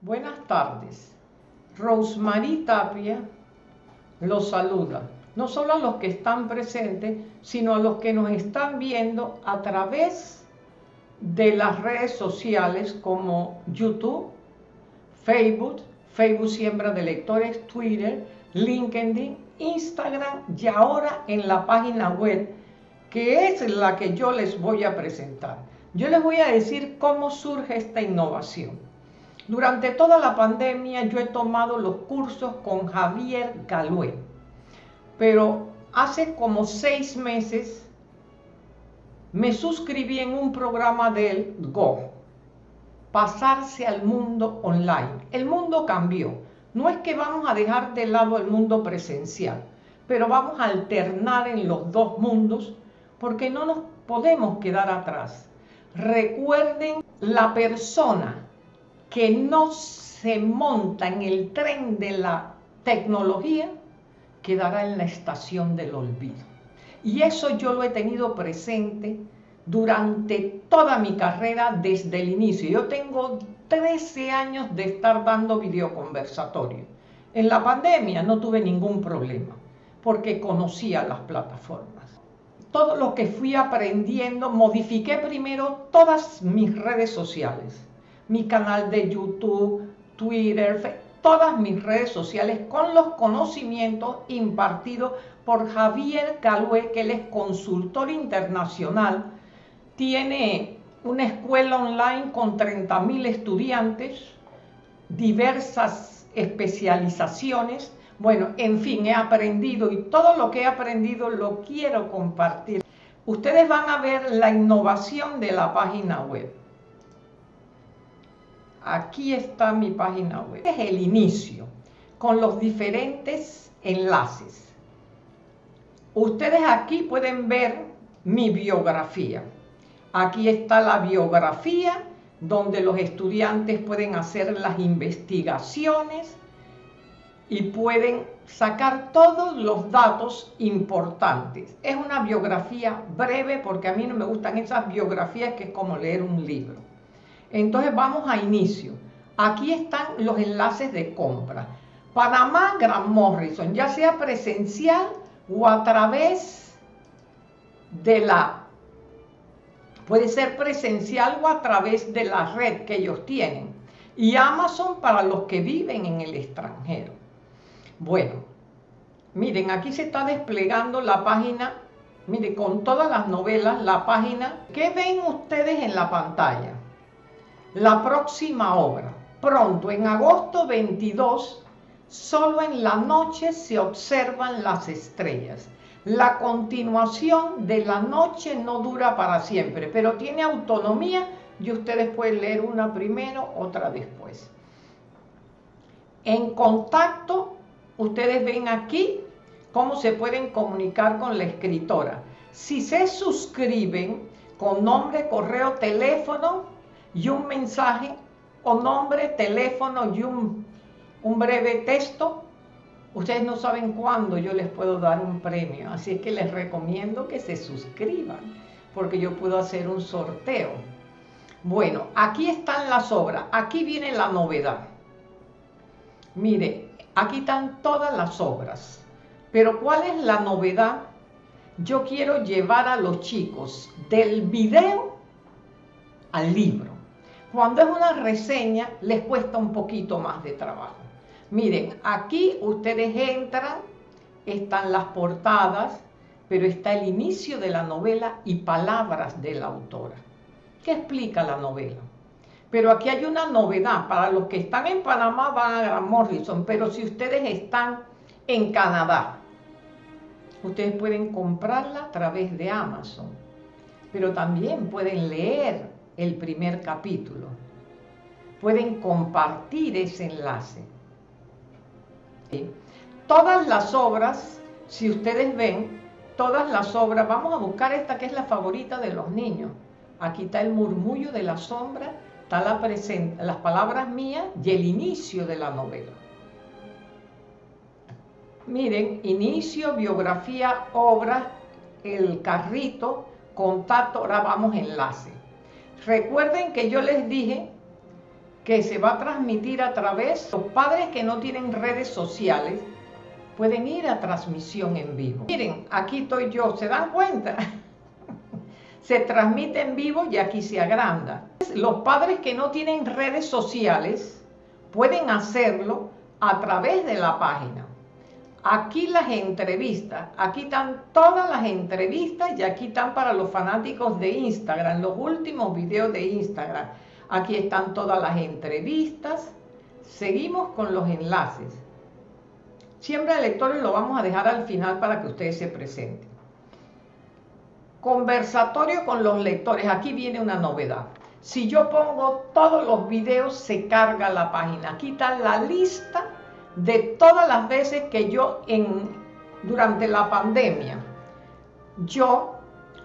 Buenas tardes. Rosemary Tapia los saluda, no solo a los que están presentes, sino a los que nos están viendo a través de las redes sociales como YouTube, Facebook, Facebook Siembra de Lectores, Twitter, LinkedIn, Instagram y ahora en la página web que es la que yo les voy a presentar. Yo les voy a decir cómo surge esta innovación. Durante toda la pandemia yo he tomado los cursos con Javier Galué, pero hace como seis meses me suscribí en un programa del Go, pasarse al mundo online. El mundo cambió. No es que vamos a dejar de lado el mundo presencial, pero vamos a alternar en los dos mundos porque no nos podemos quedar atrás. Recuerden la persona que no se monta en el tren de la tecnología quedará en la estación del olvido. Y eso yo lo he tenido presente durante toda mi carrera desde el inicio. Yo tengo 13 años de estar dando videoconversatorio. En la pandemia no tuve ningún problema porque conocía las plataformas. Todo lo que fui aprendiendo, modifiqué primero todas mis redes sociales mi canal de YouTube, Twitter, todas mis redes sociales con los conocimientos impartidos por Javier Calue, que él es consultor internacional, tiene una escuela online con 30.000 estudiantes, diversas especializaciones. Bueno, en fin, he aprendido y todo lo que he aprendido lo quiero compartir. Ustedes van a ver la innovación de la página web aquí está mi página web. Este es el inicio, con los diferentes enlaces. Ustedes aquí pueden ver mi biografía. Aquí está la biografía donde los estudiantes pueden hacer las investigaciones y pueden sacar todos los datos importantes. Es una biografía breve porque a mí no me gustan esas biografías que es como leer un libro. Entonces vamos a inicio. Aquí están los enlaces de compra. Panamá, Gran Morrison, ya sea presencial o a través de la, puede ser presencial o a través de la red que ellos tienen. Y Amazon para los que viven en el extranjero. Bueno, miren, aquí se está desplegando la página, miren, con todas las novelas, la página. ¿Qué ven ustedes en la pantalla? La próxima obra. Pronto, en agosto 22, solo en la noche se observan las estrellas. La continuación de la noche no dura para siempre, pero tiene autonomía y ustedes pueden leer una primero, otra después. En contacto, ustedes ven aquí cómo se pueden comunicar con la escritora. Si se suscriben con nombre, correo, teléfono, y un mensaje o nombre, teléfono y un, un breve texto, ustedes no saben cuándo yo les puedo dar un premio. Así es que les recomiendo que se suscriban, porque yo puedo hacer un sorteo. Bueno, aquí están las obras. Aquí viene la novedad. Mire, aquí están todas las obras. Pero ¿cuál es la novedad? Yo quiero llevar a los chicos del video al libro. Cuando es una reseña, les cuesta un poquito más de trabajo. Miren, aquí ustedes entran, están las portadas, pero está el inicio de la novela y palabras de la autora. ¿Qué explica la novela? Pero aquí hay una novedad. Para los que están en Panamá van a Gran Morrison, pero si ustedes están en Canadá, ustedes pueden comprarla a través de Amazon. Pero también pueden leer el primer capítulo. Pueden compartir ese enlace. Todas las obras, si ustedes ven, todas las obras, vamos a buscar esta que es la favorita de los niños. Aquí está el murmullo de la sombra, está la las palabras mías y el inicio de la novela. Miren, inicio, biografía, obra, el carrito, contacto, ahora vamos enlace. Recuerden que yo les dije que se va a transmitir a través, los padres que no tienen redes sociales pueden ir a transmisión en vivo. Miren, aquí estoy yo, ¿se dan cuenta? se transmite en vivo y aquí se agranda. Los padres que no tienen redes sociales pueden hacerlo a través de la página. Aquí las entrevistas, aquí están todas las entrevistas y aquí están para los fanáticos de Instagram, los últimos videos de Instagram. Aquí están todas las entrevistas. Seguimos con los enlaces. Siempre el lectores lo vamos a dejar al final para que ustedes se presenten. Conversatorio con los lectores. Aquí viene una novedad. Si yo pongo todos los videos, se carga la página. Aquí está la lista de todas las veces que yo en, durante la pandemia, yo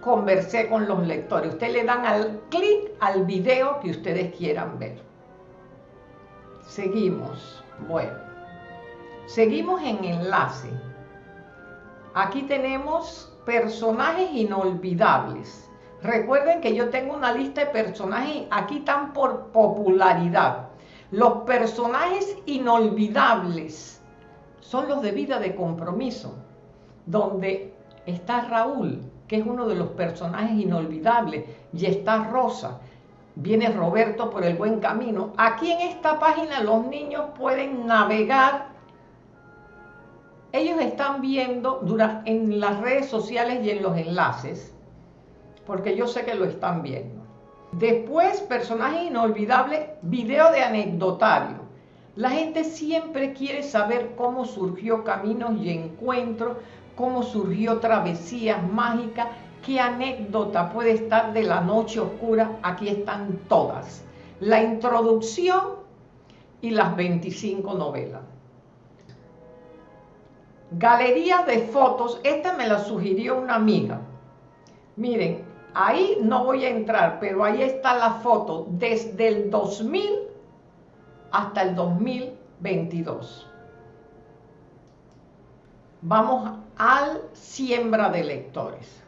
conversé con los lectores. Ustedes le dan al clic al video que ustedes quieran ver. Seguimos. Bueno, seguimos en enlace. Aquí tenemos personajes inolvidables. Recuerden que yo tengo una lista de personajes, aquí están por popularidad. Los personajes inolvidables son los de vida de compromiso, donde está Raúl, que es uno de los personajes inolvidables, y está Rosa, viene Roberto por el buen camino. Aquí en esta página los niños pueden navegar. Ellos están viendo en las redes sociales y en los enlaces, porque yo sé que lo están viendo. Después, personaje inolvidable, video de anecdotario. La gente siempre quiere saber cómo surgió Caminos y Encuentros, cómo surgió Travesías Mágicas, qué anécdota puede estar de la noche oscura. Aquí están todas. La introducción y las 25 novelas. Galería de fotos, esta me la sugirió una amiga. Miren, Ahí no voy a entrar, pero ahí está la foto desde el 2000 hasta el 2022. Vamos al siembra de lectores.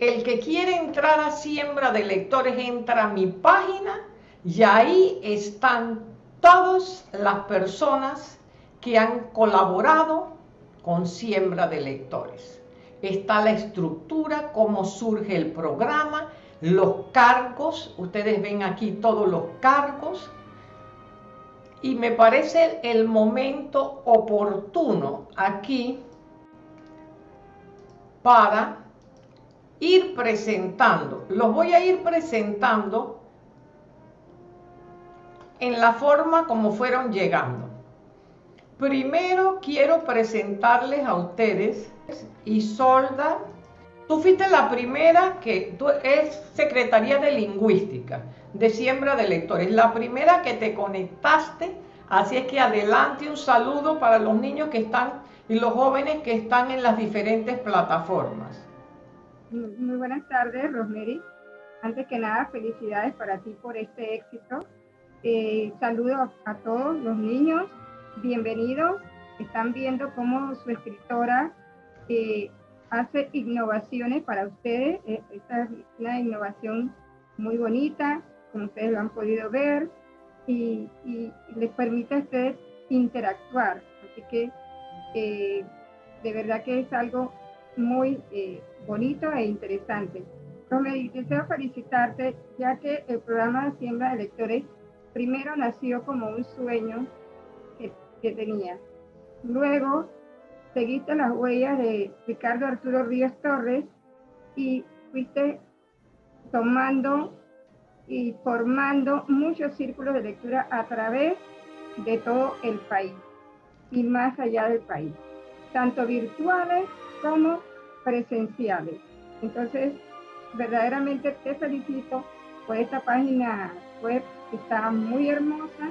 El que quiere entrar a siembra de lectores entra a mi página y ahí están todas las personas que han colaborado con siembra de lectores está la estructura, cómo surge el programa, los cargos, ustedes ven aquí todos los cargos, y me parece el momento oportuno aquí para ir presentando. Los voy a ir presentando en la forma como fueron llegando. Primero quiero presentarles a ustedes Isolda. Tú fuiste la primera que es Secretaría de Lingüística, de Siembra de Lectores, la primera que te conectaste, así es que adelante un saludo para los niños que están y los jóvenes que están en las diferentes plataformas. Muy buenas tardes, Rosemary. Antes que nada, felicidades para ti por este éxito. Eh, saludo a todos los niños bienvenidos. Están viendo cómo su escritora eh, hace innovaciones para ustedes. Eh, esta es una innovación muy bonita, como ustedes lo han podido ver, y, les permite a ustedes interactuar. Así que eh, de verdad que es algo muy bonito e interesante. Romero, deseo felicitarte, ya que el programa de Siembra de Lectores primero nació como un sueño que tenía. Luego seguiste las huellas de Ricardo Arturo Ríos Torres y fuiste tomando y formando muchos círculos de lectura a través de todo el país y más allá del país, tanto virtuales como presenciales. Entonces, verdaderamente te felicito por esta página web que está muy hermosa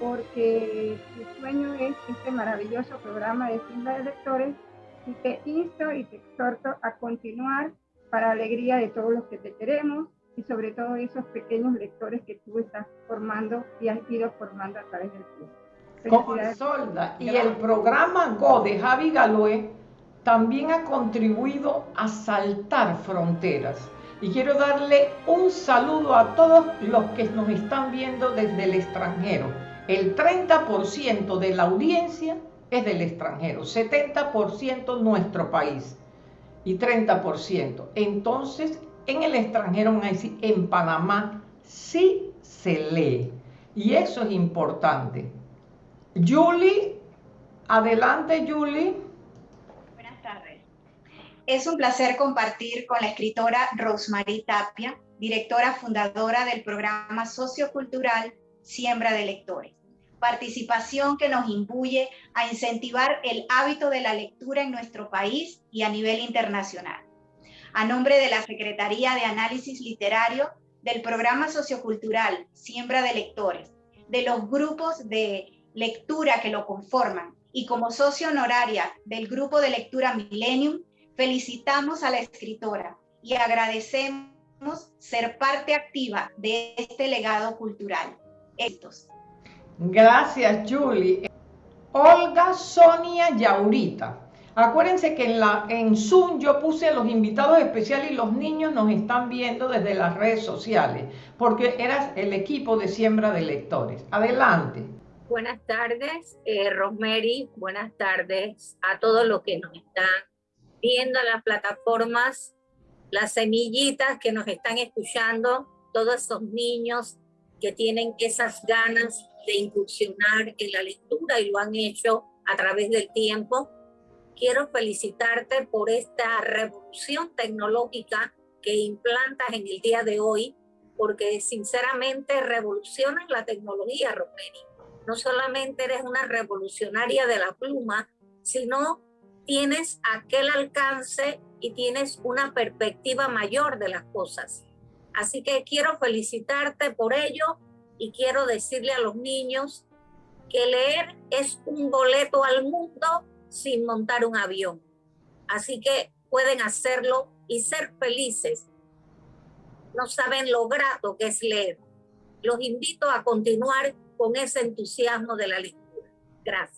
porque tu sueño es este maravilloso programa de Simba de Lectores y te insto y te exhorto a continuar para alegría de todos los que te queremos y sobre todo esos pequeños lectores que tú estás formando y has ido formando a través del club. Como Solda. Y el programa Go de Javi Galoé también ha contribuido a saltar fronteras. Y quiero darle un saludo a todos los que nos están viendo desde el extranjero. El 30% de la audiencia es del extranjero, 70% nuestro país y 30%. Entonces, en el extranjero en Panamá sí se lee. Y eso es importante. Julie, adelante Julie. Buenas tardes. Es un placer compartir con la escritora Rosemary Tapia, directora fundadora del programa sociocultural Siembra de Lectores. Participación que nos imbuye a incentivar el hábito de la lectura en nuestro país y a nivel internacional. A nombre de la Secretaría de Análisis Literario del programa sociocultural Siembra de Lectores, de los grupos de lectura que lo conforman y como socio honoraria del grupo de lectura Millennium, felicitamos a la escritora y agradecemos ser parte activa de este legado cultural. Estos. Gracias, Julie. Olga Sonia Yaurita. Acuérdense que en, la, en Zoom yo puse a los invitados especiales y los niños nos están viendo desde las redes sociales, porque eras el equipo de siembra de lectores. Adelante. Buenas tardes, eh, Rosemary. Buenas tardes a todos los que nos están viendo en las plataformas, las semillitas que nos están escuchando, todos esos niños que tienen esas ganas de incursionar en la lectura y lo han hecho a través del tiempo quiero felicitarte por esta revolución tecnológica que implantas en el día de hoy, porque sinceramente revolucionas la tecnología, Romeri. No solamente eres una revolucionaria de la pluma, sino tienes aquel alcance y tienes una perspectiva mayor de las cosas. Así que quiero felicitarte por ello y quiero decirle a los niños que leer es un boleto al mundo sin montar un avión. Así que pueden hacerlo y ser felices. No saben lo grato que es leer. Los invito a continuar con ese entusiasmo de la lectura. Gracias.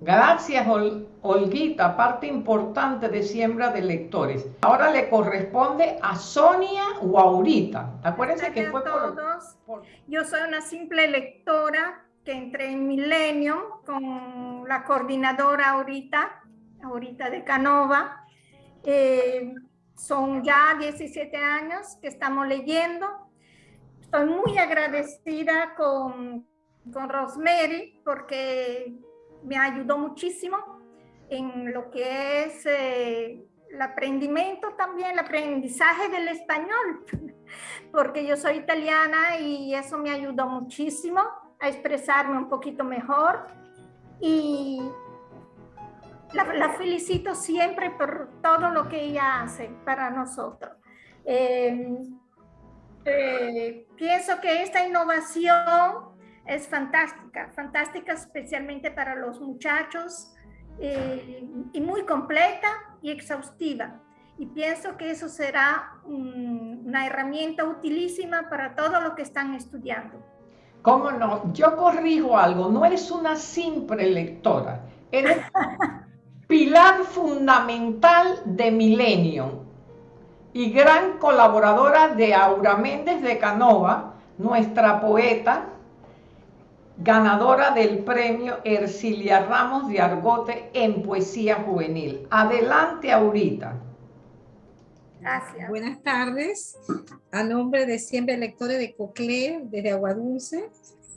Gracias, Olguita, parte importante de siembra de lectores. Ahora le corresponde a Sonia o Aurita. Acuérdense que fue por... Yo soy una simple lectora que entré en Milenio con la coordinadora ahorita, ahorita de Canova. Eh, son ya 17 años que estamos leyendo. Estoy muy agradecida con, con Rosemary porque me ayudó muchísimo en lo que es eh, el aprendimiento también, el aprendizaje del español, porque yo soy italiana y eso me ayudó muchísimo a expresarme un poquito mejor y la, felicito siempre por todo lo que ella hace para nosotros. Eh, eh, pienso que esta innovación es fantástica, fantástica especialmente para los muchachos eh, y muy completa y exhaustiva. Y pienso que eso será una herramienta utilísima para todo lo que están estudiando. ¿Cómo no? Yo corrijo algo, no eres una simple lectora, eres pilar fundamental de Millennium y gran colaboradora de Aura Méndez de Canova, nuestra poeta, ganadora del premio Ercilia Ramos de Argote en poesía juvenil. Adelante, Aurita. Gracias. Buenas tardes. A nombre de Siempre Lectores de Cocle, desde Aguadulce.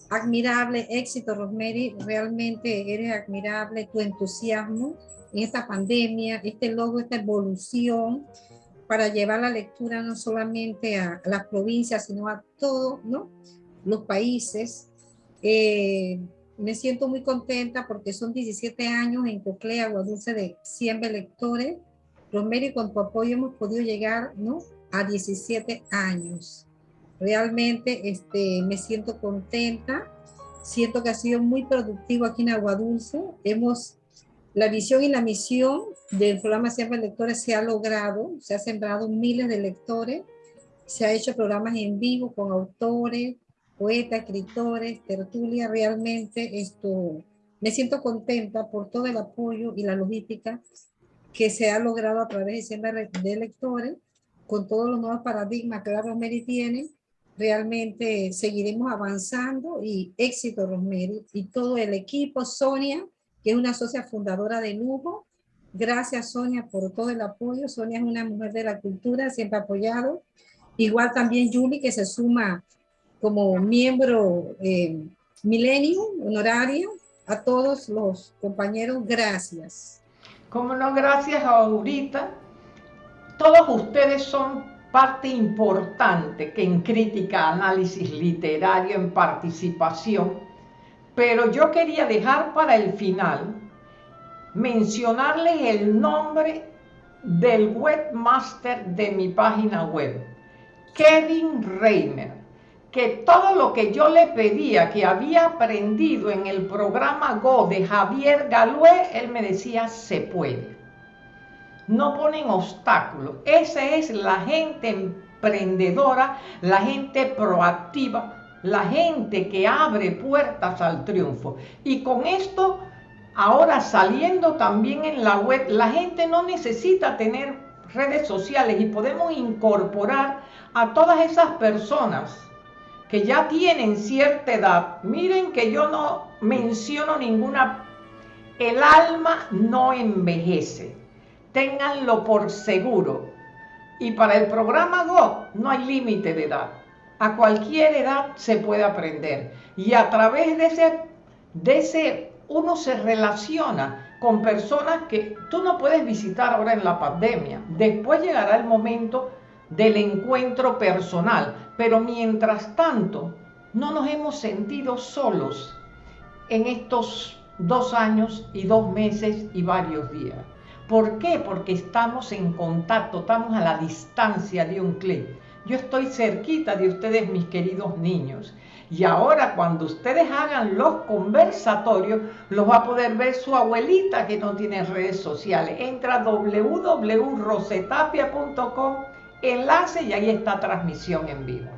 Admirable éxito, Rosemary. Realmente eres admirable tu entusiasmo en esta pandemia, este logro, esta evolución para llevar la lectura no solamente a, las provincias, sino a todos ¿no? los países. Eh, me siento muy contenta porque son 17 años en Cocle, Aguadulce, de Siempre Lectores Rosemary, con tu apoyo hemos podido llegar ¿no? a 17 años. Realmente este, me siento contenta, siento que ha sido muy productivo aquí en Agua Dulce. Hemos, la visión y la misión del programa Siempre Lectores se ha logrado, se ha sembrado miles de lectores, se ha hecho programas en vivo con autores, poetas, escritores, tertulia, realmente esto, me siento contenta por todo el apoyo y la logística que se ha logrado a través de siempre de lectores con todos los nuevos paradigmas que la Rosemary tiene, realmente seguiremos avanzando y éxito Rosemary y todo el equipo, Sonia, que es una socia fundadora de lujo. Gracias Sonia por todo el apoyo. Sonia es una mujer de la cultura, siempre apoyado. Igual también Julie que se suma como miembro eh, milenio honorario. A todos los compañeros, gracias. Como no, gracias a Aurita. Todos ustedes son parte importante que en crítica, análisis literario, en participación. Pero yo quería dejar para el final mencionarles el nombre del webmaster de mi página web, Kevin Reimer, que todo lo que yo le pedía que había aprendido en el programa Go de Javier Galué, él me decía, se puede no ponen obstáculos. Esa es la gente emprendedora, la gente proactiva, la gente que abre puertas al triunfo. Y con esto, ahora saliendo también en la web, la gente no necesita tener redes sociales y podemos incorporar a todas esas personas que ya tienen cierta edad. Miren que yo no menciono ninguna, el alma no envejece ténganlo por seguro. Y para el programa Go no hay límite de edad. A cualquier edad se puede aprender. Y a través de ese, de ese uno se relaciona con personas que tú no puedes visitar ahora en la pandemia. Después llegará el momento del encuentro personal. Pero mientras tanto, no nos hemos sentido solos en estos dos años y dos meses y varios días. ¿Por qué? Porque estamos en contacto, estamos a la distancia de un clic. Yo estoy cerquita de ustedes, mis queridos niños. Y ahora cuando ustedes hagan los conversatorios, los va a poder ver su abuelita que no tiene redes sociales. Entra a www.rosetapia.com, enlace y ahí está transmisión en vivo.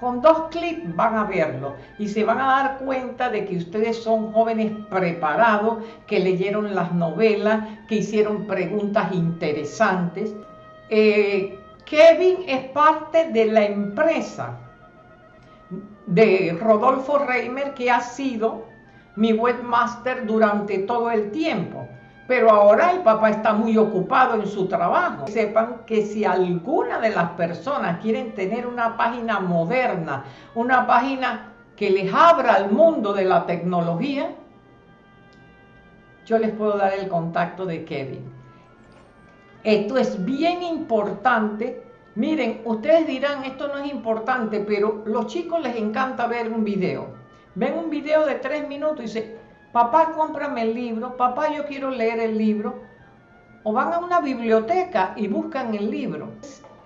Con dos clics van a verlo y se van a dar cuenta de que ustedes son jóvenes preparados, que leyeron las novelas, que hicieron preguntas interesantes. Eh, Kevin es parte de la empresa de Rodolfo Reimer, que ha sido mi webmaster durante todo el tiempo. Pero ahora el papá está muy ocupado en su trabajo. Sepan que si alguna de las personas quieren tener una página moderna, una página que les abra al mundo de la tecnología, yo les puedo dar el contacto de Kevin. Esto es bien importante. Miren, ustedes dirán, esto no es importante, pero los chicos les encanta ver un video. Ven un video de tres minutos y dicen, papá, cómprame el libro, papá, yo quiero leer el libro, o van a una biblioteca y buscan el libro.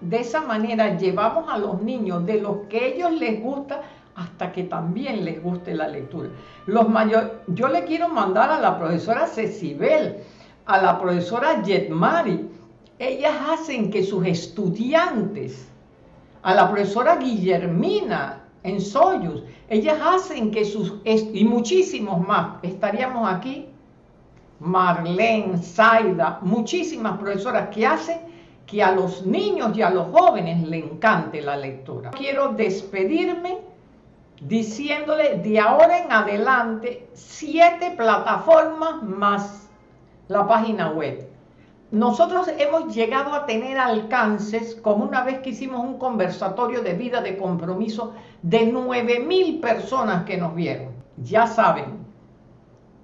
De esa manera llevamos a los niños de lo que ellos les gusta hasta que también les guste la lectura. Los mayor, yo le quiero mandar a la profesora Cecibel, a la profesora Jetmari, ellas hacen que sus estudiantes, a la profesora Guillermina, en Soyuz. Ellas hacen que sus, y muchísimos más, estaríamos aquí, Marlene, Zaida, muchísimas profesoras que hacen que a los niños y a los jóvenes le encante la lectura. Quiero despedirme diciéndole de ahora en adelante siete plataformas más la página web. Nosotros hemos llegado a tener alcances, como una vez que hicimos un conversatorio de vida de compromiso, de 9 mil personas que nos vieron. Ya saben,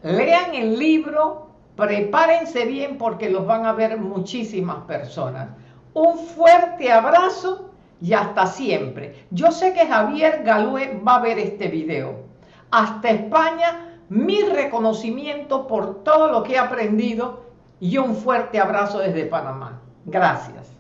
lean el libro, prepárense bien porque los van a ver muchísimas personas. Un fuerte abrazo y hasta siempre. Yo sé que Javier Galué va a ver este video. Hasta España, mi reconocimiento por todo lo que he aprendido y un fuerte abrazo desde Panamá. Gracias.